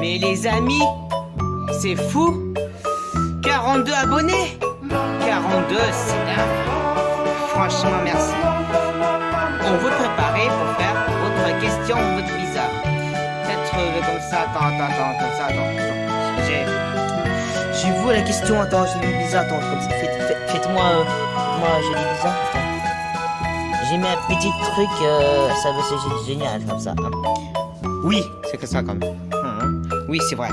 Mais les amis, c'est fou 42 abonnés 42, c'est dingue Franchement, merci. On veut préparer pour faire votre question, votre bizarre. Peut-être euh, comme ça, attends, attends, attends, comme ça, attends. J'ai... J'ai vu la question, attends, j'ai mis bizarre, attends, comme ça. Faites- faites- Faites-moi. euh, moi, j'ai dit bizarre. J'ai mis un petit truc, euh, ça va, c'est génial comme ça. Oui, c'est que ça quand Висева.